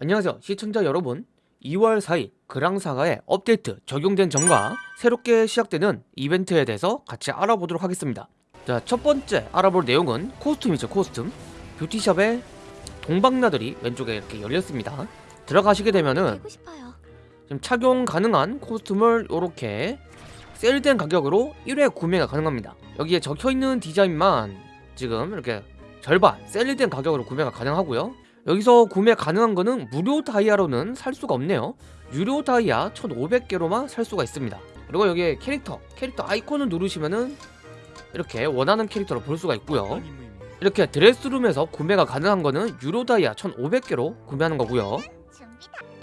안녕하세요 시청자 여러분. 2월 4일 그랑사가의 업데이트 적용된 점과 새롭게 시작되는 이벤트에 대해서 같이 알아보도록 하겠습니다. 자 첫번째 알아볼 내용은 코스튬이죠 코스튬. 뷰티샵에 동방나들이 왼쪽에 이렇게 열렸습니다. 들어가시게 되면은. 지금 착용 가능한 코스튬을 이렇게 세일된 가격으로 1회 구매가 가능합니다. 여기에 적혀있는 디자인만 지금 이렇게 절반 세일된 가격으로 구매가 가능하고요 여기서 구매 가능한 거는 무료 다이아로는 살 수가 없네요. 유료 다이아 1500개로만 살 수가 있습니다. 그리고 여기에 캐릭터 캐릭터 아이콘을 누르시면은 이렇게 원하는 캐릭터를 볼 수가 있고요. 이렇게 드레스룸에서 구매가 가능한 거는 유료 다이아 1500개로 구매하는 거고요.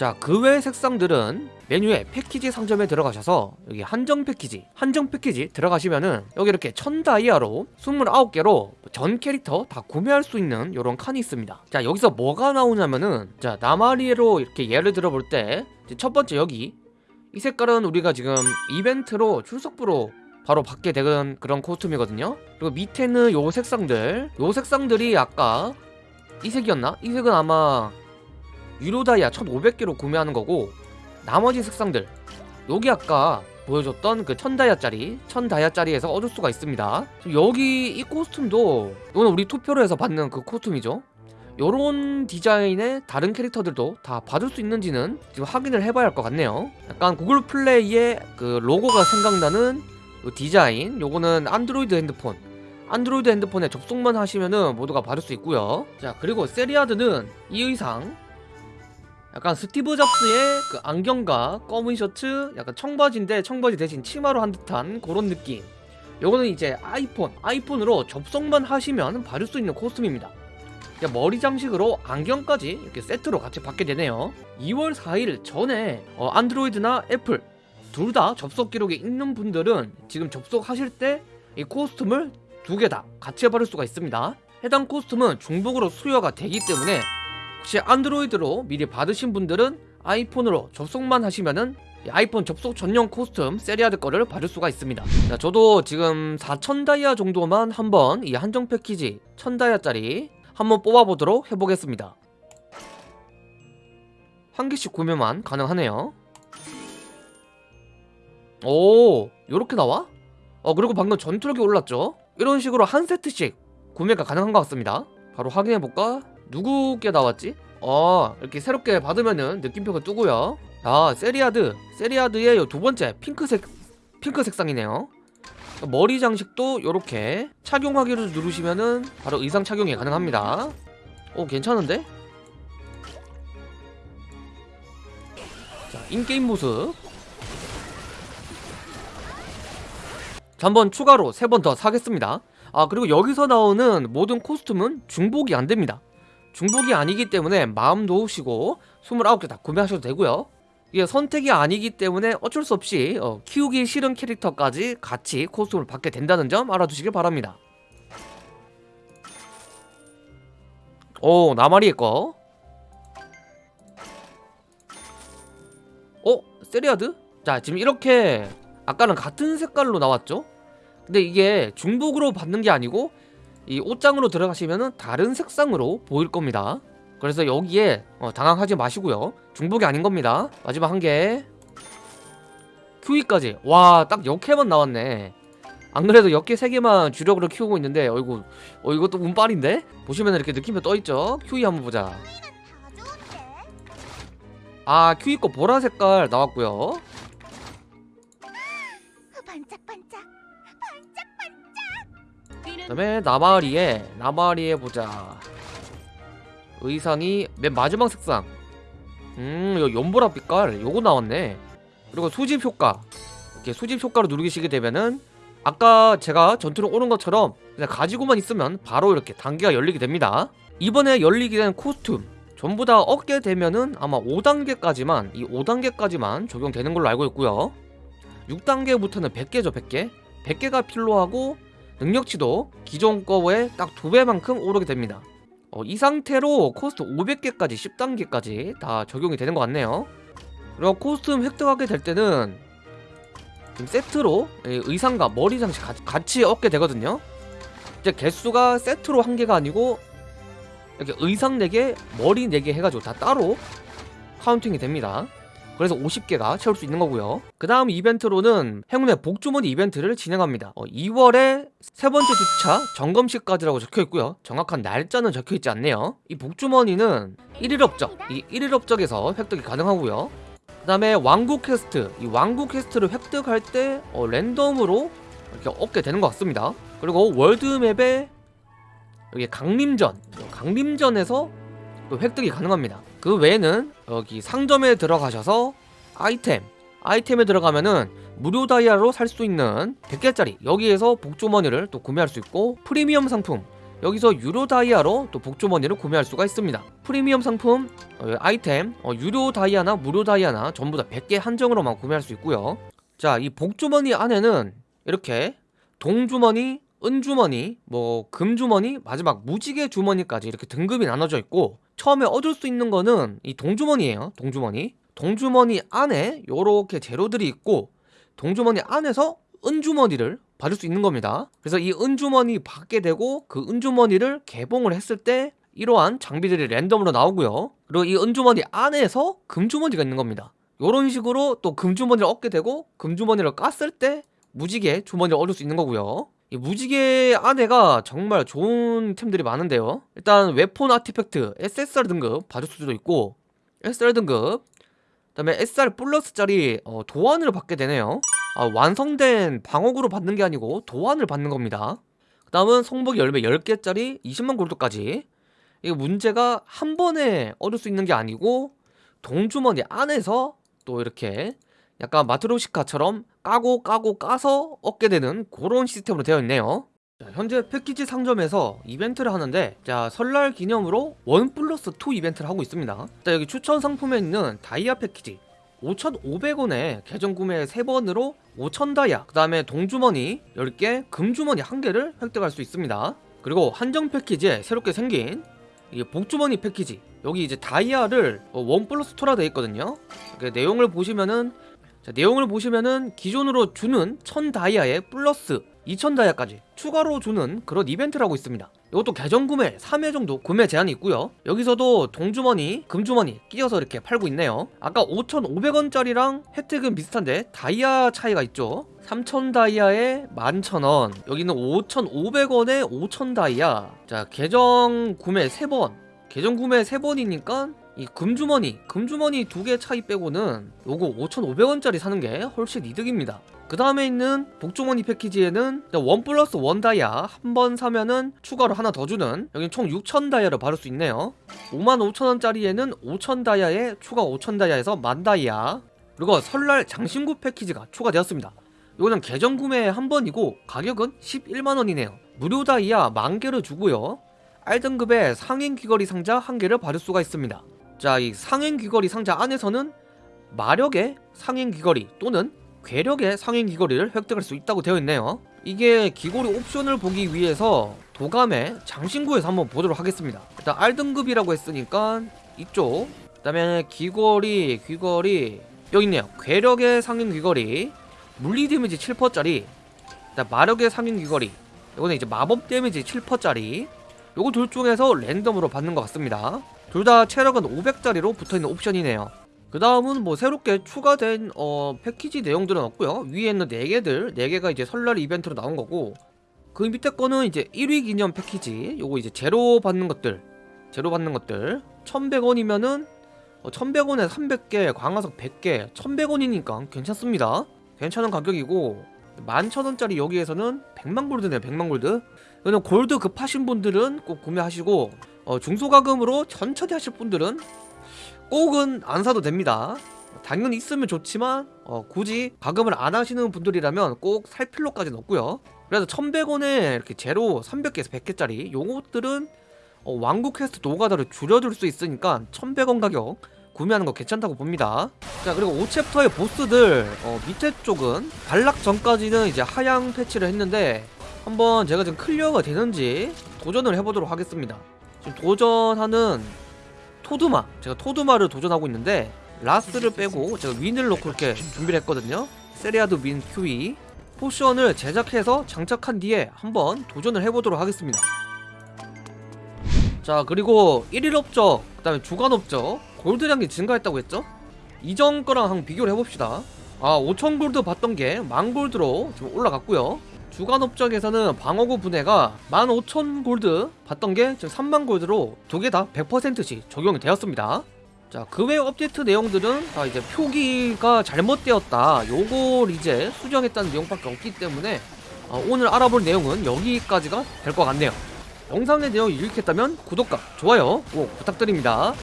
자, 그외 색상들은 메뉴에 패키지 상점에 들어가셔서 여기 한정 패키지, 한정 패키지 들어가시면은 여기 이렇게 천 다이아로 29개로 전 캐릭터 다 구매할 수 있는 이런 칸이 있습니다. 자, 여기서 뭐가 나오냐면은 자, 나마리로 이렇게 예를 들어 볼 때 첫 번째 여기 이 색깔은 우리가 지금 이벤트로 출석부로 바로 받게 되는 그런 코스튬이거든요. 그리고 밑에는 요 색상들, 요 색상들이 아까 이 색이었나? 이 색은 아마 유료 다이아 1500개로 구매하는 거고 나머지 색상들. 여기 아까 보여줬던 그 1000다이아짜리 1000다이아짜리에서 얻을 수가 있습니다. 여기 이 코스튬도 이건 우리 투표로 해서 받는 그 코스튬이죠. 요런 디자인의 다른 캐릭터들도 다 받을 수 있는지는 지금 확인을 해봐야 할 것 같네요. 약간 구글 플레이의 그 로고가 생각나는 그 디자인 요거는 안드로이드 핸드폰. 안드로이드 핸드폰에 접속만 하시면은 모두가 받을 수 있고요. 자 그리고 세리아드는 이 의상 약간 스티브 잡스의 그 안경과 검은 셔츠 약간 청바지인데 청바지 대신 치마로 한 듯한 그런 느낌. 요거는 이제 아이폰 아이폰으로 접속만 하시면 받을 수 있는 코스튬입니다. 야, 머리 장식으로 안경까지 이렇게 세트로 같이 받게 되네요. 2월 4일 전에 어, 안드로이드나 애플 둘 다 접속 기록이 있는 분들은 지금 접속하실 때 이 코스튬을 두 개 다 같이 받을 수가 있습니다. 해당 코스튬은 중복으로 수여가 되기 때문에 혹시 안드로이드로 미리 받으신 분들은 아이폰으로 접속만 하시면은 이 아이폰 접속 전용 코스튬 세리아드 거를 받을 수가 있습니다 자, 저도 지금 4000 다이아 정도만 한번 이 한정 패키지 1000 다이아짜리 한번 뽑아보도록 해보겠습니다 한 개씩 구매만 가능하네요 오 요렇게 나와? 어 그리고 방금 전투력이 올랐죠? 이런 식으로 한 세트씩 구매가 가능한 것 같습니다 바로 확인해볼까? 누구께 나왔지? 어 이렇게 새롭게 받으면은 느낌표가 뜨고요. 아 세리아드. 세리아드의 요 두 번째 핑크색 핑크 색상이네요. 머리 장식도 이렇게 착용하기를 누르시면은 바로 의상 착용이 가능합니다. 오 괜찮은데? 자 인게임 모습. 자, 한번 추가로 세 번 더 사겠습니다. 아 그리고 여기서 나오는 모든 코스튬은 중복이 안됩니다 중복이 아니기 때문에 마음 놓으시고 29개 다 구매하셔도 되고요 이게 선택이 아니기 때문에 어쩔 수 없이 어, 키우기 싫은 캐릭터까지 같이 코스튬을 받게 된다는 점 알아두시길 바랍니다 오 나마리의 거 어? 세리아드? 자 지금 이렇게 아까는 같은 색깔로 나왔죠? 근데 이게 중복으로 받는 게 아니고 이 옷장으로 들어가시면은 다른 색상으로 보일 겁니다. 그래서 여기에 어, 당황하지 마시고요. 중복이 아닌 겁니다. 마지막 한개. 큐이까지. 와 딱 역해만 나왔네. 안 그래도 역해 3개만 주력으로 키우고 있는데 어이구 어 이것도 운빨인데? 보시면 이렇게 느낌표 떠있죠? 큐이 한번 보자. 아 큐이 거 보라 색깔 나왔고요 다음에 나마리에 나마리에 보자. 의상이 맨 마지막 색상. 음 이거 연보라 빛깔 요거 나왔네. 그리고 수집 효과. 이렇게 수집 효과로 누르시게 되면은 아까 제가 전투력 오르는 것처럼 그냥 가지고만 있으면 바로 이렇게 단계가 열리게 됩니다. 이번에 열리게 된 코스튬. 전부 다 얻게 되면은 아마 5단계까지만 이 5단계까지만 적용되는 걸로 알고 있고요. 6단계부터는 100개죠 100개. 100개가 필요하고 능력치도 기존 거에 딱 두 배만큼 오르게 됩니다. 어, 이 상태로 코스튬 500개까지 10단계까지 다 적용이 되는 것 같네요. 그리고 코스튬 획득하게 될 때는 세트로 이 의상과 머리 장식 같이 얻게 되거든요. 이제 개수가 세트로 한 개가 아니고 이렇게 의상 4개, 머리 4개 해가지고 다 따로 counting이 됩니다. 그래서 50개가 채울 수 있는 거고요. 그 다음 이벤트로는 행운의 복주머니 이벤트를 진행합니다. 어, 2월에 세 번째 주차 점검 시까지라고 적혀 있고요. 정확한 날짜는 적혀 있지 않네요. 이 복주머니는 1일 업적, 이 1일 업적에서 획득이 가능하고요. 그 다음에 왕국 퀘스트, 이 왕국 퀘스트를 획득할 때 어, 랜덤으로 이렇게 얻게 되는 것 같습니다. 그리고 world map에 여기 강림전, 강림전에서 또 획득이 가능합니다. 그 외에는 여기 상점에 들어가셔서 아이템, 아이템에 들어가면은 무료 다이아로 살 수 있는 100개짜리 여기에서 복주머니를 또 구매할 수 있고 프리미엄 상품 여기서 유료 다이아로 또 복주머니를 구매할 수가 있습니다. 프리미엄 상품 어, 아이템 어, 유료 다이아나 무료 다이아나 전부 다 100개 한정으로만 구매할 수 있고요. 자, 이 복주머니 안에는 이렇게 동주머니, 은주머니, 뭐 금주머니, 마지막 무지개 주머니까지 이렇게 등급이 나눠져 있고 처음에 얻을 수 있는 거는 이 동주머니예요. 동주머니. 동주머니 안에 요렇게 재료들이 있고 동주머니 안에서 은주머니를 받을 수 있는 겁니다. 그래서 이 은주머니 받게 되고 그 은주머니를 개봉을 했을 때 이러한 장비들이 랜덤으로 나오고요. 그리고 이 은주머니 안에서 금주머니가 있는 겁니다. 이런 식으로 또 금주머니를 얻게 되고 금주머니를 깠을 때 무지개 주머니를 얻을 수 있는 거고요. 이 무지개 안에가 정말 좋은 템들이 많은데요. 일단 웨폰 아티팩트 SSR 등급 받을 수도 있고 SR 등급 그 다음에 SR 플러스짜리 어, 도안을 받게 되네요. 아, 완성된 방어구로 받는 게 아니고 도안을 받는 겁니다. 그 다음은 성복이 열매 10개짜리 20만 골드까지 이게 문제가 한 번에 얻을 수 있는 게 아니고 동주머니 안에서 또 이렇게 약간 마트로시카처럼 까고 까고 까서 얻게 되는 그런 시스템으로 되어 있네요. 자, 현재 패키지 상점에서 이벤트를 하는데 자 설날 기념으로 원 플러스 2 이벤트를 하고 있습니다. 자 여기 추천 상품에 있는 다이아 패키지 5,500원에 계정 구매 3번으로 5,000 다이아 그 다음에 동주머니 10개 금주머니 1개를 획득할 수 있습니다. 그리고 한정 패키지에 새롭게 생긴 이 복주머니 패키지 여기 이제 다이아를 어, 원 플러스 2라 되어 있거든요. 그 내용을 보시면은 자, 내용을 보시면은 기존으로 주는 1000 다이아에 플러스 2000 다이아까지 추가로 주는 그런 이벤트를 하고 있습니다. 이것도 계정 구매 3회 정도 구매 제한이 있고요. 여기서도 동주머니, 금주머니 끼워서 이렇게 팔고 있네요. 아까 5,500원짜리랑 혜택은 비슷한데 다이아 차이가 있죠. 3,000 다이아에 11,000원. 여기는 5,500원에 5,000 다이아. 자, 계정 구매 3번. 계정 구매 3번이니까 이 금주머니, 금주머니 두 개 차이 빼고는 요거 5,500원짜리 사는 게 훨씬 이득입니다. 그 다음에 있는 복주머니 패키지에는 원 플러스 원 다이아 한 번 사면은 추가로 하나 더 주는 여기 총 6천 다이아를 받을 수 있네요. 5만 5천 원짜리에는 5천 다이아에 추가 5천 다이아에서 만 다이아. 그리고 설날 장신구 패키지가 추가되었습니다. 이거는 계정 구매 한 번이고 가격은 11만원이네요. 무료 다이아 만 개를 주고요. R등급의 상행 귀걸이 상자 한 개를 받을 수가 있습니다 자 이 상행 귀걸이 상자 안에서는 마력의 상행 귀걸이 또는 괴력의 상행 귀걸이를 획득할 수 있다고 되어 있네요. 이게 귀걸이 옵션을 보기 위해서 도감의 장신구에서 한번 보도록 하겠습니다. 일단 R등급이라고 했으니까 이쪽 그 다음에 귀걸이 귀걸이 여기 있네요. 괴력의 상행 귀걸이 물리 데미지 7%짜리 그다음 마력의 상행 귀걸이 이거는 이제 마법 데미지 7%짜리 요거 둘 중에서 랜덤으로 받는 것 같습니다 둘 다 체력은 500짜리로 붙어있는 옵션이네요. 그 다음은 뭐 새롭게 추가된 어, 패키지 내용들은 없고요. 위에 있는 4개들 4개가 이제 설날 이벤트로 나온 거고 그 밑에 거는 이제 1위 기념 패키지 요거 이제 제로 받는 것들 제로 받는 것들. 1100원이면은 어, 1100원에 300개 광화석 100개 1100원이니까 괜찮습니다. 괜찮은 가격이고 11,000원짜리 여기에서는 100만 골드네요 100만 골드. 이거는 골드 급하신 분들은 꼭 구매하시고 어, 중소과금으로 천천히 하실 분들은 꼭은 안 사도 됩니다. 당연히 있으면 좋지만 어, 굳이 과금을 안 하시는 분들이라면 꼭 살 필요까지는 없고요. 그래서 1100원에 이렇게 재료 300개에서 100개짜리 요것들은 어, 왕국 퀘스트 노가다를 줄여줄 수 있으니까 1100원 가격 구매하는 거 괜찮다고 봅니다. 자 그리고 5챕터의 보스들 어, 밑에 쪽은 발락 전까지는 이제 하향 패치를 했는데 한번 제가 지금 클리어가 되는지 도전을 해보도록 하겠습니다. 지금 도전하는 토드마 제가 토드마를 도전하고 있는데 라스를 빼고 제가 윈을 넣고 이렇게 준비를 했거든요. 세리아드 윈 QE 포션을 제작해서 장착한 뒤에 한번 도전을 해보도록 하겠습니다. 자 그리고 1일 업적 그 다음에 주간 업적. 골드량이 증가했다고 했죠? 이전 거랑 한번 비교를 해봅시다. 아 5천 골드 받던 게 만 골드로 지금 올라갔고요 주간 업적에서는 방어구 분해가 15,000 골드 받던 게 지금 3만 골드로 두 개 다 100%씩 적용이 되었습니다. 자 그 외 업데이트 내용들은 다 이제 표기가 잘못되었다. 요걸 이제 수정했다는 내용밖에 없기 때문에 어, 오늘 알아볼 내용은 여기까지가 될 것 같네요. 영상의 내용이 유익했다면 구독과 좋아요 꼭 부탁드립니다